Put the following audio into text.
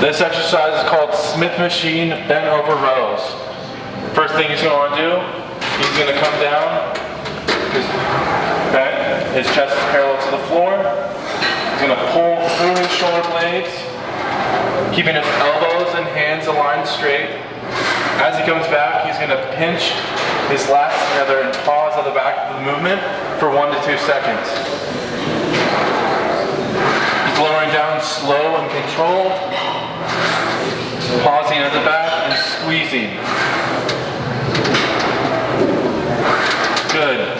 This exercise is called Smith machine bent over rows. First thing he's going to want to do, he's going to come down. His, okay, his chest is parallel to the floor. He's going to pull through his shoulder blades, keeping his elbows and hands aligned straight. As he comes back, he's going to pinch his lats together and pause at the back of the movement for one to two seconds. He's lowering down slow and controlled, amazing. Good.